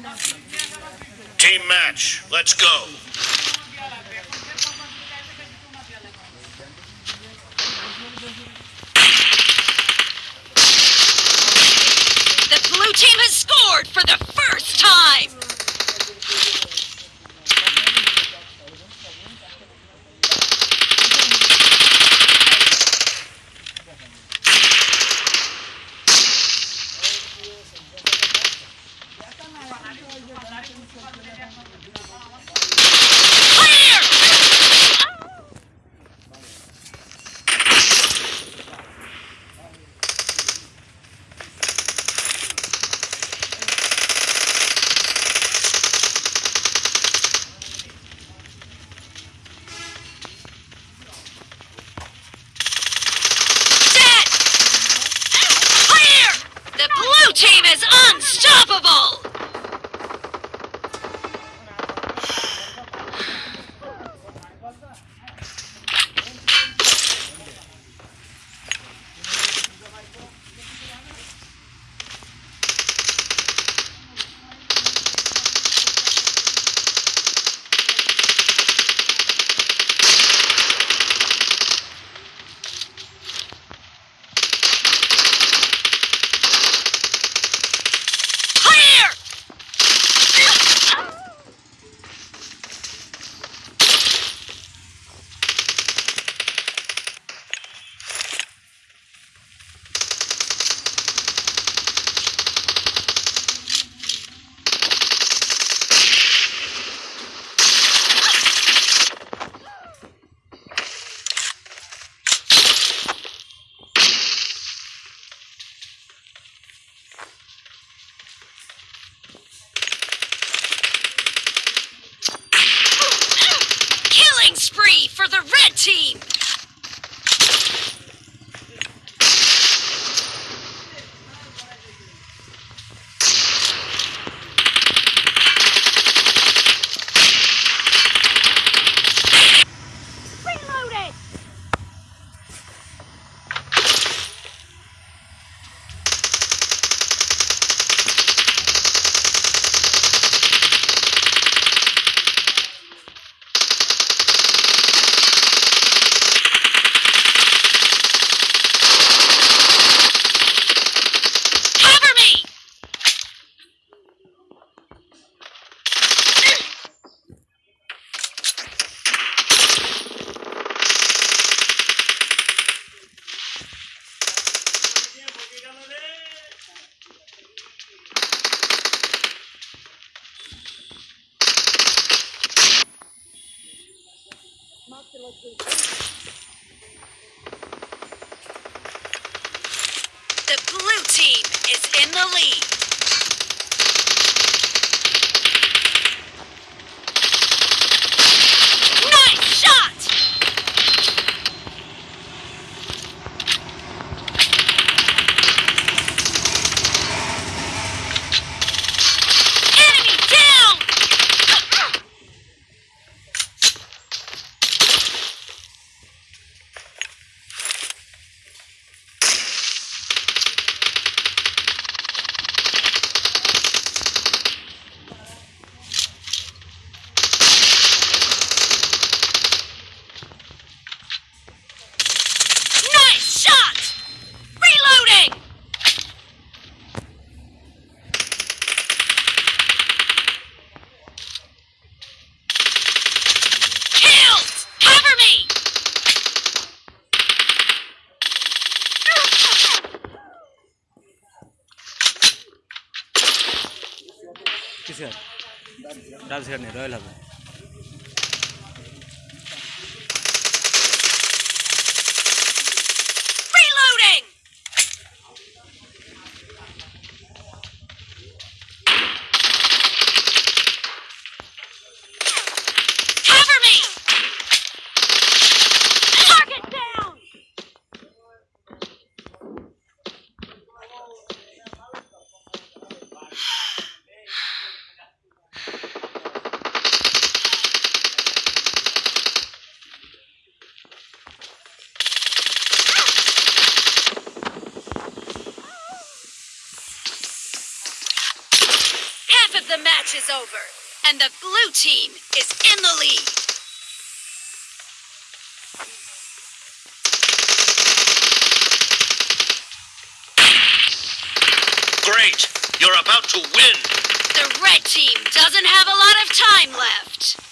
Team match. Let's go. The blue team has scored for the red team! The blue team is in the lead. কিসের ডাল শেখার নেই royal হবে is over, and the blue team is in the lead. Great. You're about to win. The red team doesn't have a lot of time left.